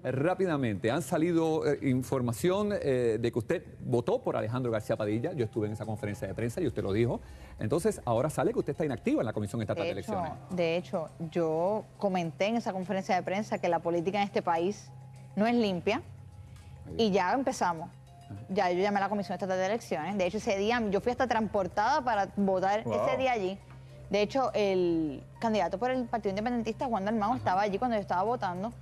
Rápidamente, han salido eh, información eh, de que usted votó por Alejandro García Padilla. Yo estuve en esa conferencia de prensa y usted lo dijo. Entonces, ahora sale que usted está inactiva en la Comisión Estatal de, De hecho, Elecciones. de hecho, yo comenté en esa conferencia de prensa que la política en este país no es limpia y ya empezamos. Ya yo llamé a la Comisión Estatal de Elecciones. De hecho, ese día yo fui hasta transportada para votar Wow. ese día allí. De hecho, el candidato por el Partido Independentista, Juan Dalmau, estaba allí cuando yo estaba votando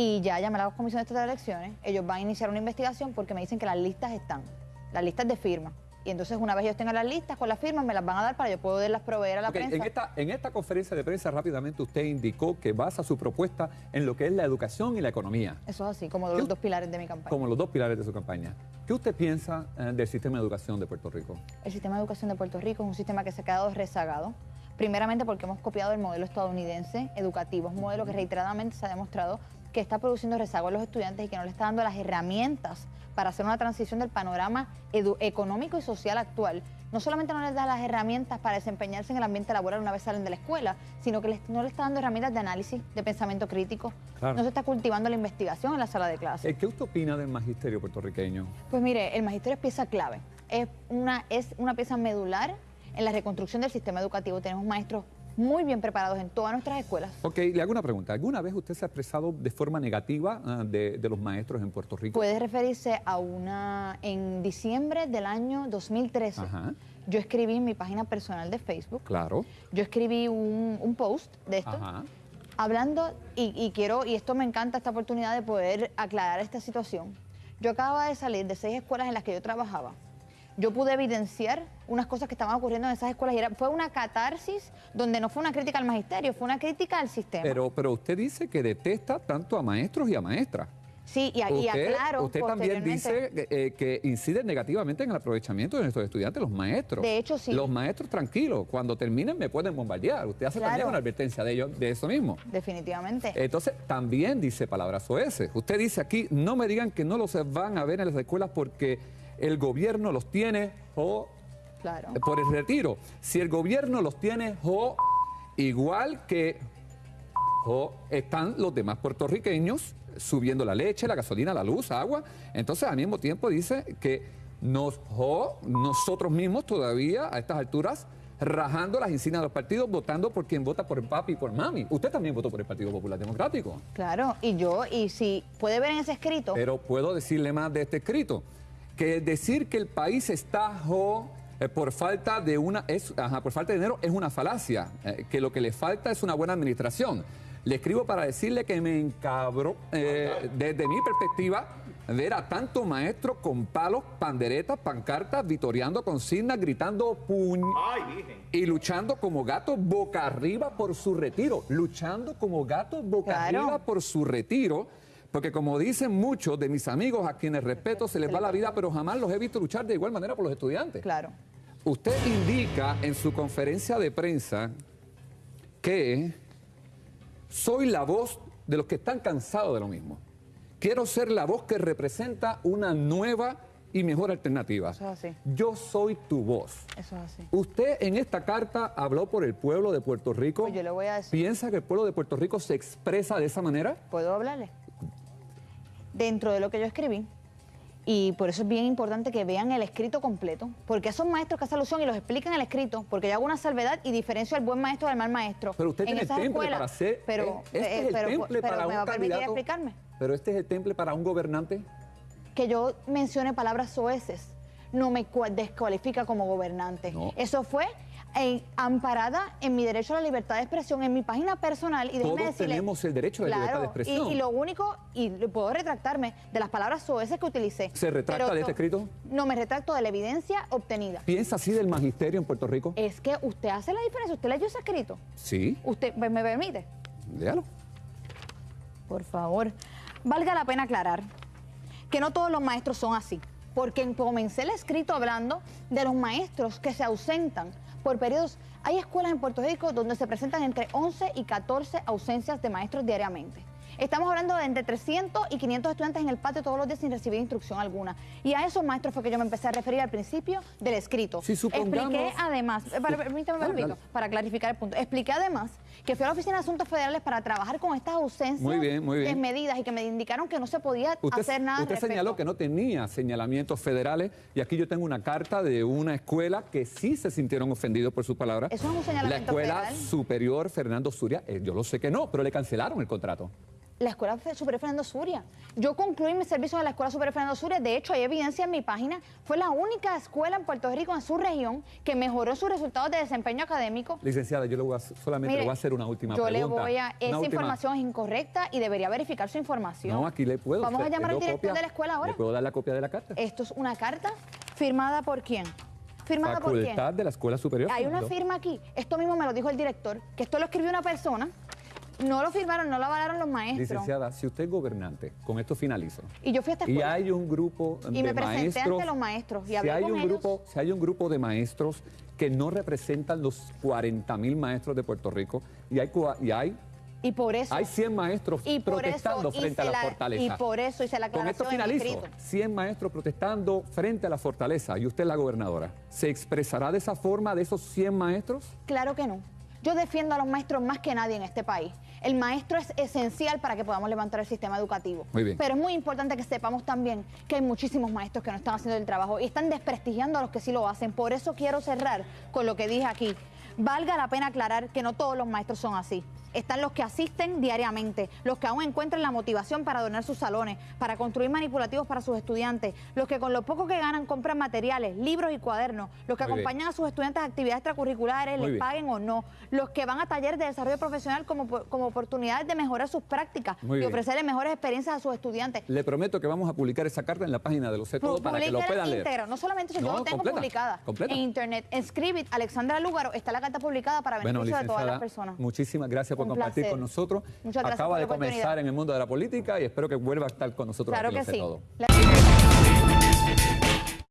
y ya llamé a la Comisión de Elecciones. Ellos van a iniciar una investigación porque me dicen que las listas están, las listas de firma. Y entonces, una vez ellos tengan las listas con las firmas, me las van a dar para yo poderlas proveer a la prensa. en, esta, en esta conferencia de prensa, rápidamente, usted indicó que basa su propuesta en lo que es la educación y la economía, Eso es así, como ¿Qué los dos pilares de mi campaña. como los dos pilares de su campaña. ¿Qué usted piensa eh, del sistema de educación de Puerto Rico? El sistema de educación de Puerto Rico es un sistema que se ha quedado rezagado. Primeramente porque hemos copiado el modelo estadounidense educativo, es un modelo que reiteradamente se ha demostrado que está produciendo rezago a los estudiantes y que no le está dando las herramientas para hacer una transición del panorama económico y social actual. No solamente no les da las herramientas para desempeñarse en el ambiente laboral una vez salen de la escuela, sino que les- no le está dando herramientas de análisis, de pensamiento crítico. Claro. No se está cultivando la investigación en la sala de clases. Eh, ¿Qué usted opina del magisterio puertorriqueño? Pues mire, el magisterio es pieza clave. Es una, es una pieza medular en la reconstrucción del sistema educativo. Tenemos maestros muy bien preparados en todas nuestras escuelas. Ok, le hago una pregunta. ¿Alguna vez usted se ha expresado de forma negativa ah, de, de los maestros en Puerto Rico? Puede referirse a una... En diciembre del año 2013, Ajá. yo escribí en mi página personal de Facebook, Claro. yo escribí un, un post de esto, Ajá. hablando, y, y quiero, y esto me encanta, esta oportunidad de poder aclarar esta situación. Yo acababa de salir de seis escuelas en las que yo trabajaba. Yo pude evidenciar unas cosas que estaban ocurriendo en esas escuelas y era- fue una catarsis donde no fue una crítica al magisterio, fue una crítica al sistema. Pero, pero usted dice que detesta tanto a maestros y a maestras. sí, y, Usted, aclaro usted también dice que, eh, que inciden negativamente en el aprovechamiento de nuestros estudiantes, los maestros. De hecho, sí. Los maestros, tranquilos, cuando terminen me pueden bombardear. Usted hace Claro. también una advertencia de ellos, de eso mismo. Definitivamente. Entonces, también dice palabras oeces. Usted dice aquí, no me digan que no los van a ver en las escuelas porque el gobierno los tiene o claro. por el retiro. Si el gobierno los tiene o igual que o están los demás puertorriqueños subiendo la leche, la gasolina, la luz, agua. Entonces, al mismo tiempo dice que nos, o nosotros mismos todavía a estas alturas rajando las insignias de los partidos, votando por quien vota por papi y por mami. Usted también votó por el Partido Popular Democrático. Claro, y yo, y si puede ver en ese escrito, Pero puedo decirle más de este escrito, que decir que el país está jo, eh, por falta de una es ajá, por falta de dinero es una falacia, eh, que lo que le falta es una buena administración. Le escribo para decirle que me encabro eh, desde mi perspectiva ver a tanto maestro con palos, panderetas, pancartas, vitoreando consignas, gritando puñ y luchando como gatos boca arriba por su retiro, luchando como gatos boca Claro. arriba por su retiro, porque como dicen muchos de mis amigos a quienes respeto, se les va la vida, pero jamás los he visto luchar de igual manera por los estudiantes. claro. Usted indica en su conferencia de prensa que soy la voz de los que están cansados de lo mismo. Quiero ser la voz que representa una nueva y mejor alternativa. Eso es así. Yo soy tu voz. Eso es así. Usted en esta carta habló por el pueblo de Puerto Rico. Pues yo le voy a decir. ¿Piensa que el pueblo de Puerto Rico se expresa de esa manera? ¿Puedo hablarle? Dentro de lo que yo escribí, y por eso es bien importante que vean el escrito completo, porque esos maestros que hacen alusión y los explican el escrito, porque yo hago una salvedad y diferencio al buen maestro del mal maestro. Pero usted En tiene esas temple escuelas- para hacer. Pero, eh, este eh, es el pero- temple pero para ¿me un va a permitir candidato. explicarme? Pero este es el temple para un gobernante. que yo mencione palabras soeces no me cua- descualifica como gobernante. No. Eso fue eh, amparada en mi derecho a la libertad de expresión, en mi página personal. Y Todos decirle- tenemos el derecho a la libertad de expresión. Y, y lo único, y puedo retractarme de las palabras soeces que utilicé. ¿Se retracta Pero de este to- escrito? No, me retracto de la evidencia obtenida. ¿Piensa así del magisterio en Puerto Rico? Es que usted hace la diferencia. ¿Usted leyó ese escrito? Sí, ¿Usted me, me permite? léalo. Por favor, valga la pena aclarar que no todos los maestros son así, porque comencé el escrito hablando de los maestros que se ausentan por periodos. Hay escuelas en Puerto Rico donde se presentan entre 11 y 14 ausencias de maestros diariamente. Estamos hablando de entre 300 y 500 estudiantes en el patio todos los días sin recibir instrucción alguna. Y a esos maestros fue que yo me empecé a referir al principio del escrito. Si supongamos... Expliqué además, eh, para, permítame, Dale, dale. para clarificar el punto, expliqué además que fui a la Oficina de Asuntos Federales para trabajar con estas ausencias Muy bien, muy bien. desmedidas y que me indicaron que no se podía Usted, hacer nada usted señaló que no tenía señalamientos federales y aquí yo tengo una carta de una escuela que sí se sintieron ofendidos por sus palabras. ¿Eso es un La señalamiento Escuela federal? Superior Fernando Suria, eh, yo lo sé que no, pero le cancelaron el contrato. La Escuela Superior Fernando Suria. Yo concluí mi servicio en la Escuela Superior Fernando Suria. De hecho, hay evidencia en mi página. Fue la única escuela en Puerto Rico, en su región, que mejoró sus resultados de desempeño académico. Licenciada, yo le voy a, solamente Mire, le voy a hacer una última yo pregunta. le voy a... Esa última- información es incorrecta y debería verificar su información. No, aquí le puedo. Vamos a llamar al director copia. de la escuela ahora. ¿Le puedo dar la copia de la carta? Esto es una carta firmada por quién. ¿Firmada por quién? De la Escuela Superior. Hay una firma aquí. Esto mismo me lo dijo el director, que esto lo escribió una persona. No lo firmaron, no lo avalaron los maestros. Licenciada, si usted es gobernante, con esto finalizo. Y yo fui a esta Y escuela. hay un grupo Y de me presenté maestros. ante los maestros y si hablé hay con un ellos. grupo, si hay un grupo de maestros que no representan los 40 mil maestros de Puerto Rico y hay y hay Y por eso. hay 100 maestros y protestando eso frente a la la- fortaleza. Y por eso hice la Con esto aclaración en mi finalizo. escrito. 100 maestros protestando frente a la fortaleza y usted es la gobernadora. ¿Se expresará de esa forma de esos 100 maestros? Claro que no. Yo defiendo a los maestros más que nadie en este país. El maestro es esencial para que podamos levantar el sistema educativo. Muy bien. Pero es muy importante que sepamos también que hay muchísimos maestros que no están haciendo el trabajo y están desprestigiando a los que sí lo hacen. Por eso quiero cerrar con lo que dije aquí. Valga la pena aclarar que no todos los maestros son así. Están los que asisten diariamente, los que aún encuentran la motivación para donar sus salones, para construir manipulativos para sus estudiantes, los que con lo poco que ganan compran materiales, libros y cuadernos, los que Muy bien. acompañan a sus estudiantes a actividades extracurriculares, Muy les bien. paguen o no, los que van a talleres de desarrollo profesional como, como oportunidades de mejorar sus prácticas Muy y ofrecerles mejores experiencias a sus estudiantes. Le prometo que vamos a publicar esa carta en la página de Lo Sé Todo para que lo Publíquela puedan leer. íntegra. No solamente eso, yo No, lo tengo completa, publicada completa. en internet. En Scribit, Alexandra Lúgaro, está la carta publicada para Bueno, beneficio de todas las personas. muchísimas gracias por Un compartir placer. con nosotros. Muchas gracias Acaba por de la comenzar en el mundo de la política y espero que vuelva a estar con nosotros Claro aquí que sí. Todo. La-